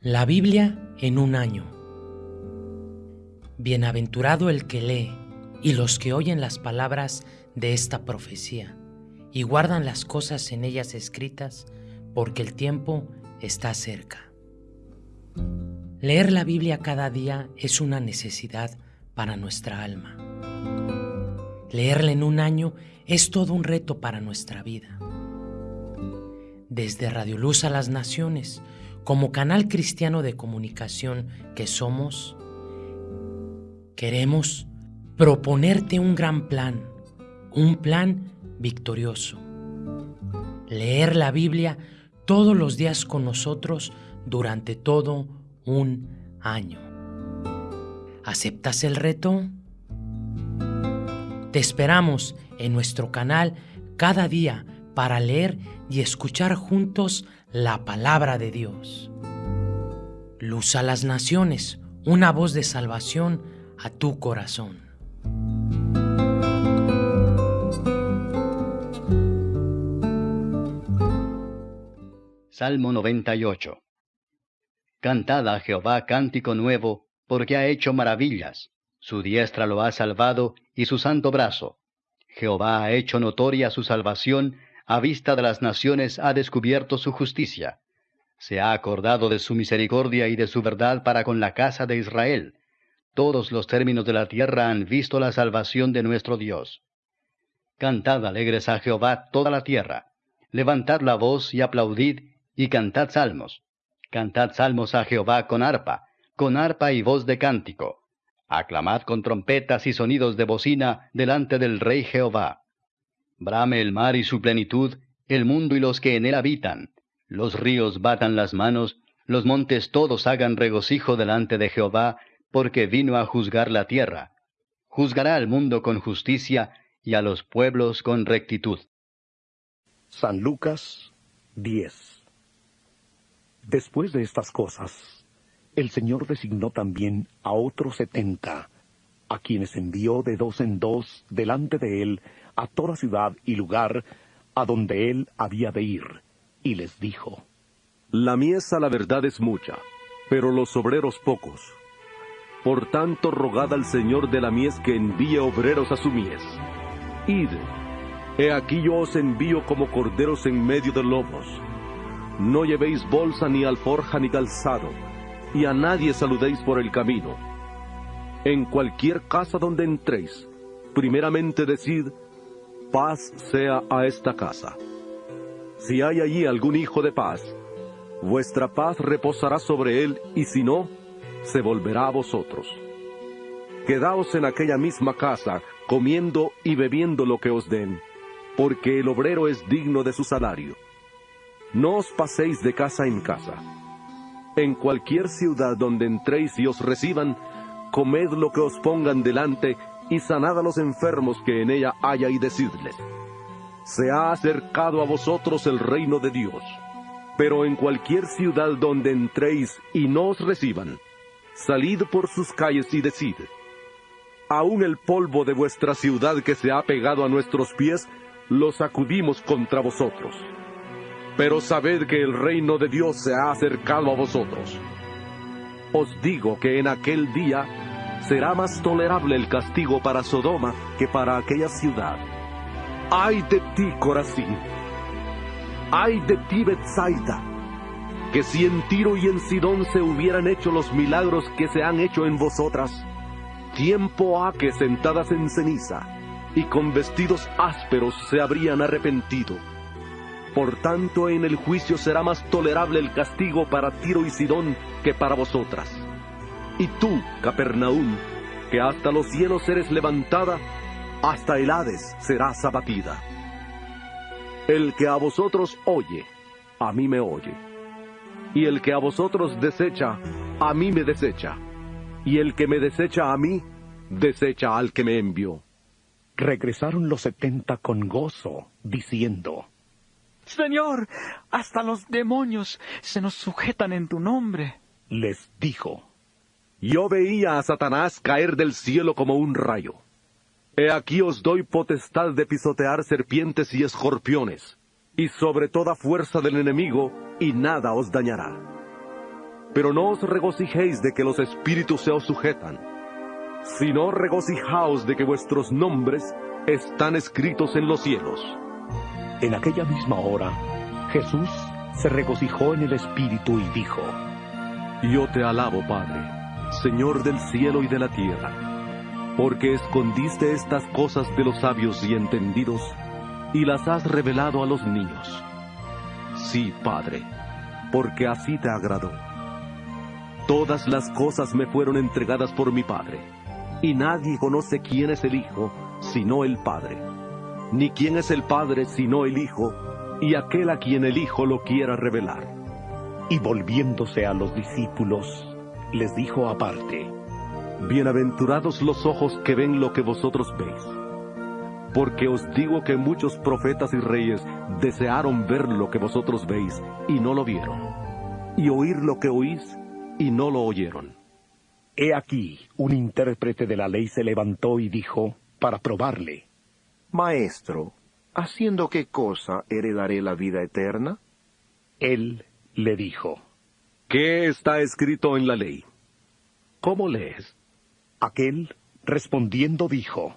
La Biblia en un año. Bienaventurado el que lee y los que oyen las palabras de esta profecía y guardan las cosas en ellas escritas, porque el tiempo está cerca. Leer la Biblia cada día es una necesidad para nuestra alma. Leerla en un año es todo un reto para nuestra vida. Desde Radio Luz a las Naciones, como canal cristiano de comunicación que somos, queremos proponerte un gran plan, un plan victorioso. Leer la Biblia todos los días con nosotros durante todo un año. ¿Aceptas el reto? Te esperamos en nuestro canal cada día para leer y escuchar juntos la palabra de Dios. Luz a las naciones, una voz de salvación a tu corazón. Salmo 98 Cantad a Jehová cántico nuevo, porque ha hecho maravillas. Su diestra lo ha salvado y su santo brazo. Jehová ha hecho notoria su salvación a vista de las naciones ha descubierto su justicia. Se ha acordado de su misericordia y de su verdad para con la casa de Israel. Todos los términos de la tierra han visto la salvación de nuestro Dios. Cantad alegres a Jehová toda la tierra. Levantad la voz y aplaudid y cantad salmos. Cantad salmos a Jehová con arpa, con arpa y voz de cántico. Aclamad con trompetas y sonidos de bocina delante del Rey Jehová. Brame el mar y su plenitud, el mundo y los que en él habitan. Los ríos batan las manos, los montes todos hagan regocijo delante de Jehová, porque vino a juzgar la tierra. Juzgará al mundo con justicia y a los pueblos con rectitud. San Lucas 10 Después de estas cosas, el Señor designó también a otros setenta, a quienes envió de dos en dos delante de él a toda ciudad y lugar a donde él había de ir, y les dijo, La mies a la verdad es mucha, pero los obreros pocos. Por tanto, rogad al Señor de la mies que envíe obreros a su mies. Id, he aquí yo os envío como corderos en medio de lobos. No llevéis bolsa ni alforja ni calzado, y a nadie saludéis por el camino. En cualquier casa donde entréis, primeramente decid, paz sea a esta casa. Si hay allí algún hijo de paz, vuestra paz reposará sobre él, y si no, se volverá a vosotros. Quedaos en aquella misma casa, comiendo y bebiendo lo que os den, porque el obrero es digno de su salario. No os paséis de casa en casa. En cualquier ciudad donde entréis y os reciban, comed lo que os pongan delante y sanad a los enfermos que en ella haya y decidles, se ha acercado a vosotros el reino de Dios. Pero en cualquier ciudad donde entréis y no os reciban, salid por sus calles y decid, aún el polvo de vuestra ciudad que se ha pegado a nuestros pies, lo sacudimos contra vosotros. Pero sabed que el reino de Dios se ha acercado a vosotros. Os digo que en aquel día será más tolerable el castigo para Sodoma que para aquella ciudad. ¡Ay de ti, Corazín! ¡Ay de ti, Betsaida! Que si en Tiro y en Sidón se hubieran hecho los milagros que se han hecho en vosotras, tiempo ha que sentadas en ceniza y con vestidos ásperos se habrían arrepentido. Por tanto, en el juicio será más tolerable el castigo para Tiro y Sidón que para vosotras. Y tú, Capernaum, que hasta los cielos eres levantada, hasta el Hades serás abatida. El que a vosotros oye, a mí me oye. Y el que a vosotros desecha, a mí me desecha. Y el que me desecha a mí, desecha al que me envió. Regresaron los setenta con gozo, diciendo, Señor, hasta los demonios se nos sujetan en tu nombre. Les dijo, yo veía a Satanás caer del cielo como un rayo. He aquí os doy potestad de pisotear serpientes y escorpiones, y sobre toda fuerza del enemigo, y nada os dañará. Pero no os regocijéis de que los espíritus se os sujetan, sino regocijaos de que vuestros nombres están escritos en los cielos. En aquella misma hora, Jesús se regocijó en el Espíritu y dijo, Yo te alabo, Padre, Señor del cielo y de la tierra, porque escondiste estas cosas de los sabios y entendidos y las has revelado a los niños. Sí, Padre, porque así te agradó. Todas las cosas me fueron entregadas por mi Padre, y nadie conoce quién es el Hijo sino el Padre, ni quién es el Padre sino el Hijo, y aquel a quien el Hijo lo quiera revelar. Y volviéndose a los discípulos, les dijo aparte, Bienaventurados los ojos que ven lo que vosotros veis. Porque os digo que muchos profetas y reyes desearon ver lo que vosotros veis y no lo vieron, y oír lo que oís y no lo oyeron. He aquí, un intérprete de la ley se levantó y dijo, para probarle, Maestro, ¿haciendo qué cosa heredaré la vida eterna? Él le dijo, ¿Qué está escrito en la ley? ¿Cómo lees? Aquel, respondiendo, dijo,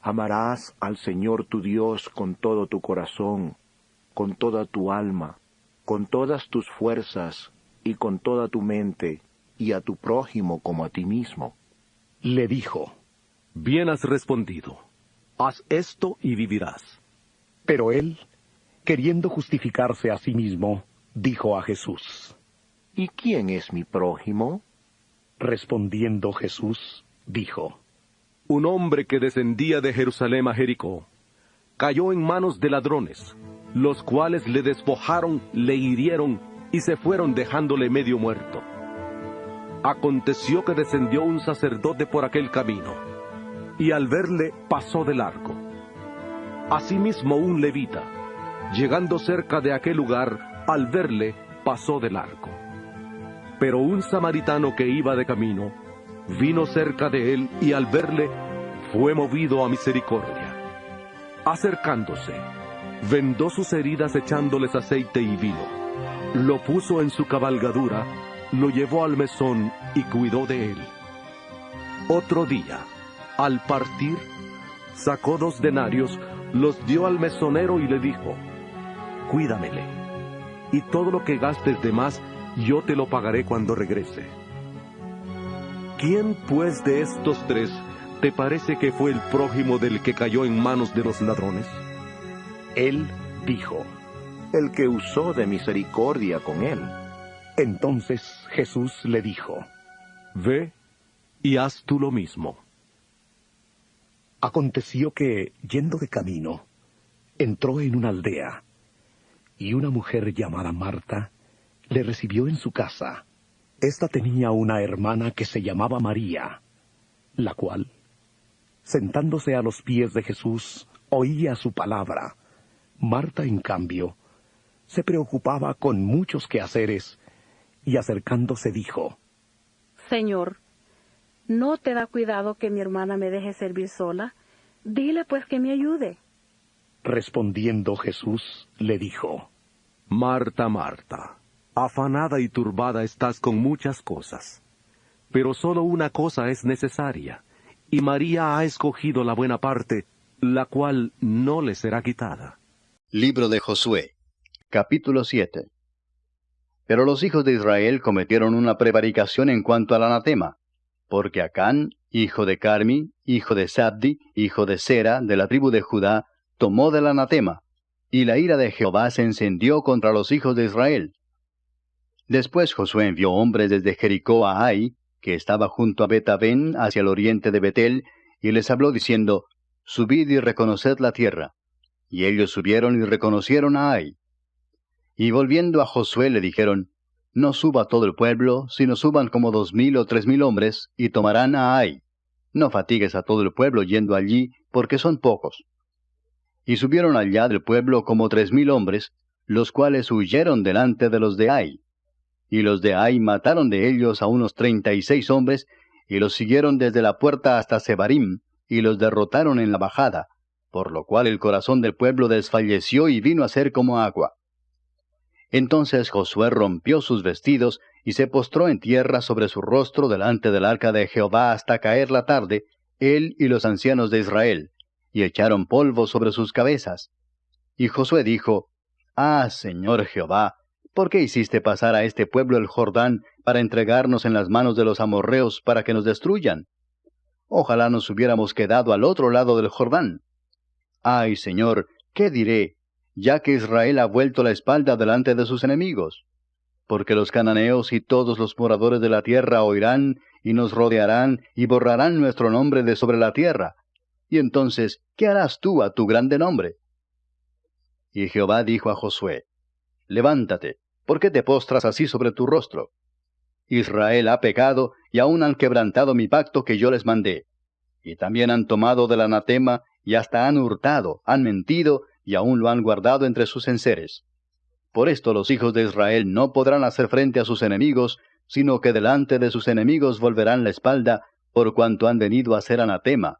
Amarás al Señor tu Dios con todo tu corazón, con toda tu alma, con todas tus fuerzas y con toda tu mente, y a tu prójimo como a ti mismo. Le dijo, Bien has respondido. Haz esto y vivirás. Pero él, queriendo justificarse a sí mismo, dijo a Jesús, ¿Y quién es mi prójimo? Respondiendo Jesús, dijo, Un hombre que descendía de Jerusalén a Jericó, cayó en manos de ladrones, los cuales le despojaron, le hirieron y se fueron dejándole medio muerto. Aconteció que descendió un sacerdote por aquel camino, y al verle pasó de largo. Asimismo un levita, llegando cerca de aquel lugar, al verle pasó de largo. Pero un samaritano que iba de camino, vino cerca de él y al verle fue movido a misericordia. Acercándose, vendó sus heridas echándoles aceite y vino. Lo puso en su cabalgadura, lo llevó al mesón y cuidó de él. Otro día, al partir, sacó dos denarios, los dio al mesonero y le dijo, Cuídamele, y todo lo que gastes de más, yo te lo pagaré cuando regrese. ¿Quién pues de estos tres te parece que fue el prójimo del que cayó en manos de los ladrones? Él dijo, El que usó de misericordia con él. Entonces Jesús le dijo, Ve y haz tú lo mismo. Aconteció que, yendo de camino, entró en una aldea, y una mujer llamada Marta le recibió en su casa. Esta tenía una hermana que se llamaba María, la cual, sentándose a los pies de Jesús, oía su palabra. Marta, en cambio, se preocupaba con muchos quehaceres, y acercándose dijo, Señor, ¿no te da cuidado que mi hermana me deje servir sola? Dile pues que me ayude. Respondiendo Jesús, le dijo, Marta, Marta, afanada y turbada estás con muchas cosas, pero solo una cosa es necesaria, y María ha escogido la buena parte, la cual no le será quitada. Libro de Josué, capítulo 7 Pero los hijos de Israel cometieron una prevaricación en cuanto al anatema, porque Acán, hijo de Carmi, hijo de Sabdi, hijo de Sera, de la tribu de Judá, tomó del anatema, y la ira de Jehová se encendió contra los hijos de Israel. Después Josué envió hombres desde Jericó a Ai, que estaba junto a Betabén hacia el oriente de Betel, y les habló diciendo, Subid y reconoced la tierra. Y ellos subieron y reconocieron a Ai. Y volviendo a Josué le dijeron, No suba todo el pueblo, sino suban como dos mil o tres mil hombres, y tomarán a Ai. No fatigues a todo el pueblo yendo allí, porque son pocos. Y subieron allá del pueblo como tres mil hombres, los cuales huyeron delante de los de Ai. Y los de Ai mataron de ellos a unos treinta y seis hombres, y los siguieron desde la puerta hasta Sebarim, y los derrotaron en la bajada, por lo cual el corazón del pueblo desfalleció y vino a ser como agua. Entonces Josué rompió sus vestidos, y se postró en tierra sobre su rostro delante del arca de Jehová hasta caer la tarde, él y los ancianos de Israel, y echaron polvo sobre sus cabezas. Y Josué dijo, Ah, Señor Jehová, ¿por qué hiciste pasar a este pueblo el Jordán para entregarnos en las manos de los amorreos para que nos destruyan? Ojalá nos hubiéramos quedado al otro lado del Jordán. Ay, Señor, ¿qué diré, ya que Israel ha vuelto la espalda delante de sus enemigos? Porque los cananeos y todos los moradores de la tierra oirán y nos rodearán y borrarán nuestro nombre de sobre la tierra. Y entonces, ¿qué harás tú a tu grande nombre? Y Jehová dijo a Josué, Levántate, ¿por qué te postras así sobre tu rostro? Israel ha pecado y aún han quebrantado mi pacto que yo les mandé. Y también han tomado del anatema y hasta han hurtado, han mentido y aún lo han guardado entre sus enseres. Por esto los hijos de Israel no podrán hacer frente a sus enemigos, sino que delante de sus enemigos volverán la espalda, por cuanto han venido a ser anatema.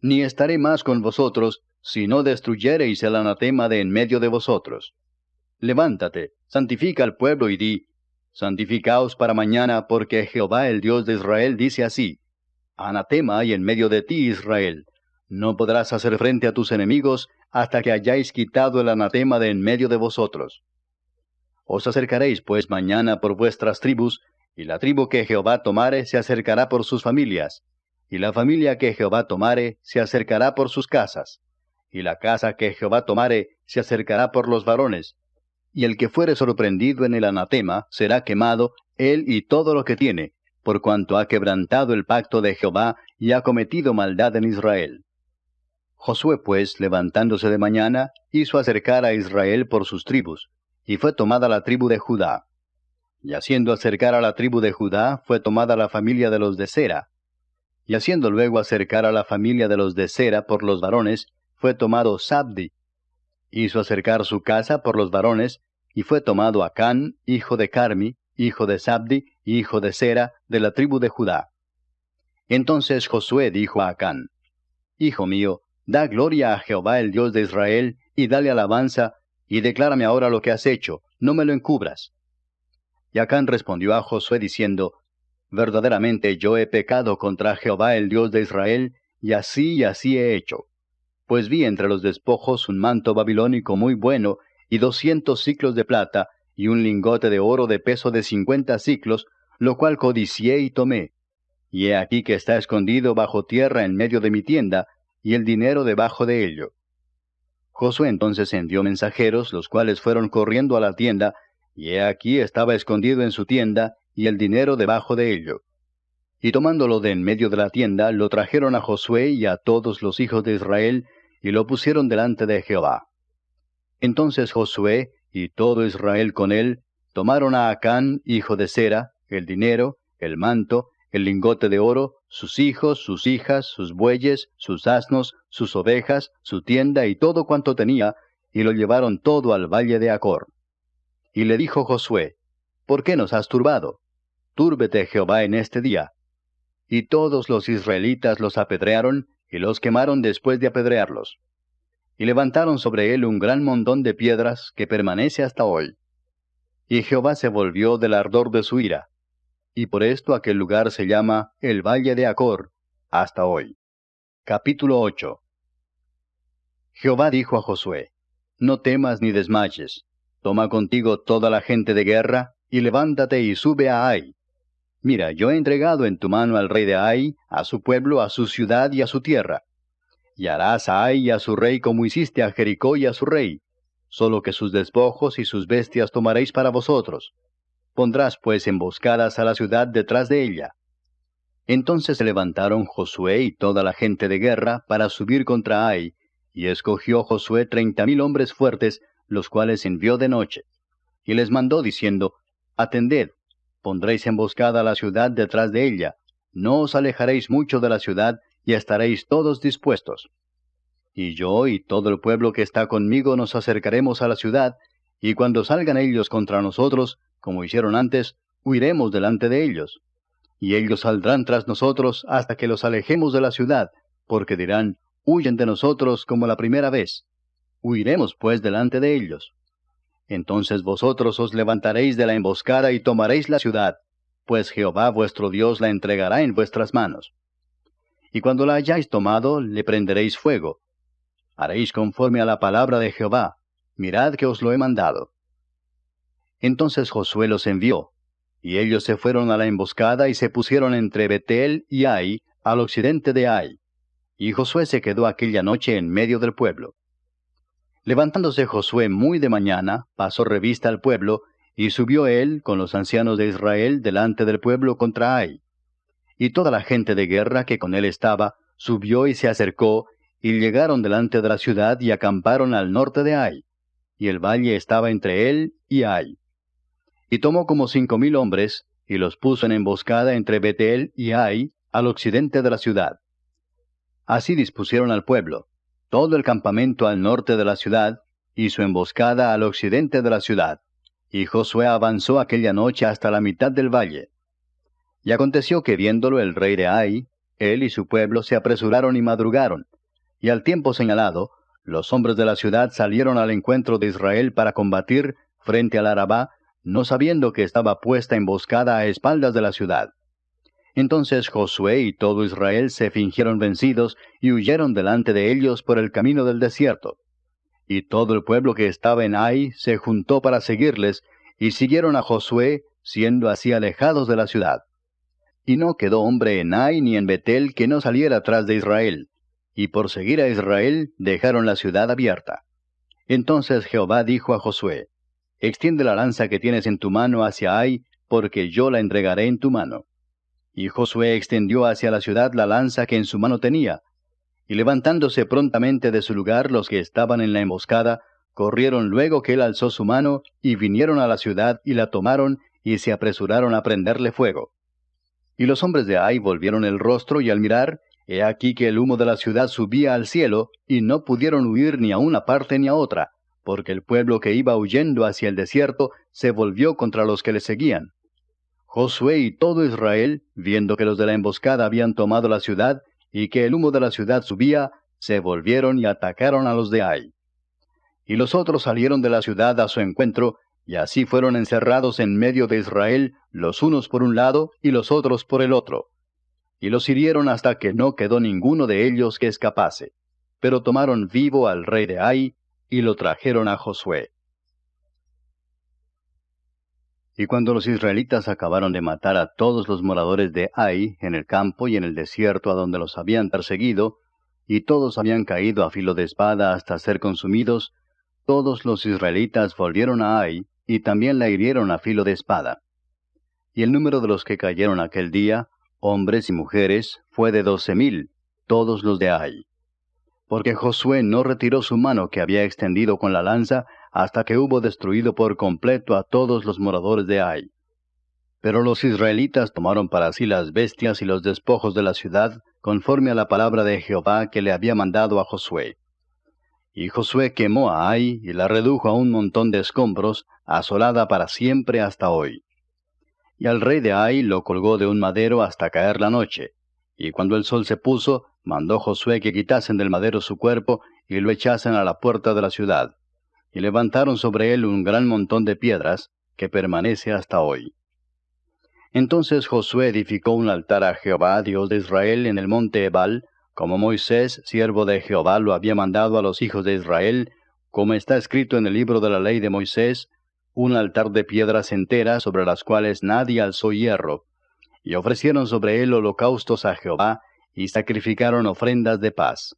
Ni estaré más con vosotros, si no destruyereis el anatema de en medio de vosotros. Levántate, santifica al pueblo y di, Santificaos para mañana, porque Jehová el Dios de Israel dice así, Anatema hay en medio de ti, Israel. No podrás hacer frente a tus enemigos hasta que hayáis quitado el anatema de en medio de vosotros. Os acercaréis pues mañana por vuestras tribus, y la tribu que Jehová tomare se acercará por sus familias, y la familia que Jehová tomare se acercará por sus casas, y la casa que Jehová tomare se acercará por los varones, y el que fuere sorprendido en el anatema será quemado, él y todo lo que tiene, por cuanto ha quebrantado el pacto de Jehová y ha cometido maldad en Israel. Josué pues, levantándose de mañana, hizo acercar a Israel por sus tribus, y fue tomada la tribu de Judá. Y haciendo acercar a la tribu de Judá, fue tomada la familia de los de Sera. Y haciendo luego acercar a la familia de los de Sera por los varones, fue tomado Sabdi. Hizo acercar su casa por los varones, y fue tomado Acán, hijo de Carmi, hijo de Sabdi, hijo de Sera, de la tribu de Judá. Entonces Josué dijo a Acán, Hijo mío, da gloria a Jehová el Dios de Israel, y dale alabanza, y declárame ahora lo que has hecho, no me lo encubras. Y Acán respondió a Josué diciendo, Verdaderamente yo he pecado contra Jehová el Dios de Israel, y así y así he hecho. Pues vi entre los despojos un manto babilónico muy bueno, y doscientos ciclos de plata, y un lingote de oro de peso de cincuenta ciclos, lo cual codicié y tomé. Y he aquí que está escondido bajo tierra en medio de mi tienda, y el dinero debajo de ello. Josué entonces envió mensajeros, los cuales fueron corriendo a la tienda, y he aquí estaba escondido en su tienda, y el dinero debajo de ello. Y tomándolo de en medio de la tienda, lo trajeron a Josué y a todos los hijos de Israel, y lo pusieron delante de Jehová. Entonces Josué y todo Israel con él tomaron a Acán, hijo de Sera, el dinero, el manto, el lingote de oro, sus hijos, sus hijas, sus bueyes, sus asnos, sus ovejas, su tienda y todo cuanto tenía, y lo llevaron todo al valle de Acor. Y le dijo Josué, ¿Por qué nos has turbado? Túrbete Jehová en este día. Y todos los israelitas los apedrearon, y los quemaron después de apedrearlos y levantaron sobre él un gran montón de piedras que permanece hasta hoy. Y Jehová se volvió del ardor de su ira, y por esto aquel lugar se llama el Valle de Acor, hasta hoy. Capítulo 8 Jehová dijo a Josué, No temas ni desmayes, toma contigo toda la gente de guerra, y levántate y sube a Ai. Mira, yo he entregado en tu mano al rey de Ai, a su pueblo, a su ciudad y a su tierra y harás a Ai y a su rey como hiciste a Jericó y a su rey, solo que sus despojos y sus bestias tomaréis para vosotros. Pondrás pues emboscadas a la ciudad detrás de ella. Entonces se levantaron Josué y toda la gente de guerra para subir contra Ai, y escogió Josué treinta mil hombres fuertes, los cuales envió de noche. Y les mandó diciendo, Atended, pondréis emboscada a la ciudad detrás de ella, no os alejaréis mucho de la ciudad, y estaréis todos dispuestos. Y yo y todo el pueblo que está conmigo nos acercaremos a la ciudad, y cuando salgan ellos contra nosotros, como hicieron antes, huiremos delante de ellos. Y ellos saldrán tras nosotros hasta que los alejemos de la ciudad, porque dirán, huyen de nosotros como la primera vez. Huiremos pues delante de ellos. entonces vosotros os levantaréis de la emboscada y tomaréis la ciudad, pues Jehová vuestro Dios la entregará en vuestras manos. Y cuando la hayáis tomado, le prenderéis fuego. Haréis conforme a la palabra de Jehová, mirad que os lo he mandado. Entonces Josué los envió, y ellos se fueron a la emboscada y se pusieron entre Betel y Ai, al occidente de Ai. Y Josué se quedó aquella noche en medio del pueblo. Levantándose Josué muy de mañana, pasó revista al pueblo, y subió él con los ancianos de Israel delante del pueblo contra Ai. Y toda la gente de guerra que con él estaba, subió y se acercó, y llegaron delante de la ciudad y acamparon al norte de Ai. Y el valle estaba entre él y Ai. Y tomó como cinco mil hombres, y los puso en emboscada entre Betel y Ai, al occidente de la ciudad. Así dispusieron al pueblo, todo el campamento al norte de la ciudad, y su emboscada al occidente de la ciudad. Y Josué avanzó aquella noche hasta la mitad del valle. Y aconteció que viéndolo el rey de Ai, él y su pueblo se apresuraron y madrugaron, y al tiempo señalado, los hombres de la ciudad salieron al encuentro de Israel para combatir frente al Arabá, no sabiendo que estaba puesta emboscada a espaldas de la ciudad. Entonces Josué y todo Israel se fingieron vencidos y huyeron delante de ellos por el camino del desierto. Y todo el pueblo que estaba en Ai se juntó para seguirles, y siguieron a Josué, siendo así alejados de la ciudad. Y no quedó hombre en Ai ni en Betel que no saliera tras de Israel, y por seguir a Israel dejaron la ciudad abierta. Entonces Jehová dijo a Josué, Extiende la lanza que tienes en tu mano hacia Ai, porque yo la entregaré en tu mano. Y Josué extendió hacia la ciudad la lanza que en su mano tenía. Y levantándose prontamente de su lugar los que estaban en la emboscada, corrieron luego que él alzó su mano, y vinieron a la ciudad y la tomaron, y se apresuraron a prenderle fuego. Y los hombres de Ai volvieron el rostro, y al mirar, he aquí que el humo de la ciudad subía al cielo, y no pudieron huir ni a una parte ni a otra, porque el pueblo que iba huyendo hacia el desierto se volvió contra los que le seguían. Josué y todo Israel, viendo que los de la emboscada habían tomado la ciudad y que el humo de la ciudad subía, se volvieron y atacaron a los de Ai. Y los otros salieron de la ciudad a su encuentro, y así fueron encerrados en medio de Israel, los unos por un lado y los otros por el otro. Y los hirieron hasta que no quedó ninguno de ellos que escapase. Pero tomaron vivo al rey de Ai, y lo trajeron a Josué. Y cuando los israelitas acabaron de matar a todos los moradores de Ai en el campo y en el desierto a donde los habían perseguido, y todos habían caído a filo de espada hasta ser consumidos, todos los israelitas volvieron a Ai y también la hirieron a filo de espada. Y el número de los que cayeron aquel día, hombres y mujeres, fue de doce mil, todos los de Ai porque Josué no retiró su mano que había extendido con la lanza hasta que hubo destruido por completo a todos los moradores de Ai. Pero los israelitas tomaron para sí las bestias y los despojos de la ciudad, conforme a la palabra de Jehová que le había mandado a Josué. Y Josué quemó a Ai y la redujo a un montón de escombros, asolada para siempre hasta hoy. Y al rey de Ai lo colgó de un madero hasta caer la noche, y cuando el sol se puso, mandó Josué que quitasen del madero su cuerpo y lo echasen a la puerta de la ciudad. Y levantaron sobre él un gran montón de piedras, que permanece hasta hoy. Entonces Josué edificó un altar a Jehová, Dios de Israel, en el monte Ebal, como Moisés, siervo de Jehová, lo había mandado a los hijos de Israel, como está escrito en el libro de la ley de Moisés, un altar de piedras enteras sobre las cuales nadie alzó hierro, y ofrecieron sobre él holocaustos a Jehová, y sacrificaron ofrendas de paz.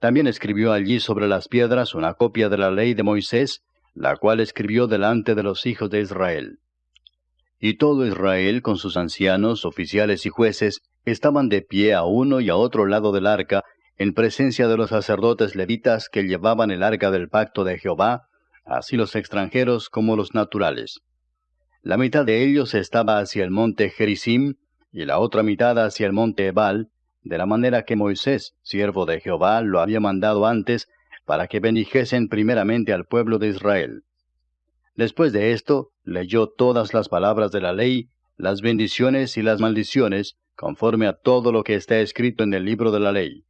También escribió allí sobre las piedras una copia de la ley de Moisés, la cual escribió delante de los hijos de Israel. Y todo Israel, con sus ancianos, oficiales y jueces, estaban de pie a uno y a otro lado del arca, en presencia de los sacerdotes levitas que llevaban el arca del pacto de Jehová, así los extranjeros como los naturales. La mitad de ellos estaba hacia el monte Gerizim, y la otra mitad hacia el monte Ebal, de la manera que Moisés, siervo de Jehová, lo había mandado antes, para que bendijesen primeramente al pueblo de Israel. Después de esto, leyó todas las palabras de la ley, las bendiciones y las maldiciones, conforme a todo lo que está escrito en el libro de la ley.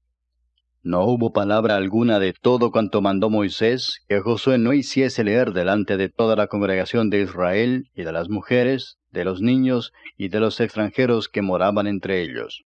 No hubo palabra alguna de todo cuanto mandó Moisés que Josué no hiciese leer delante de toda la congregación de Israel y de las mujeres, de los niños y de los extranjeros que moraban entre ellos.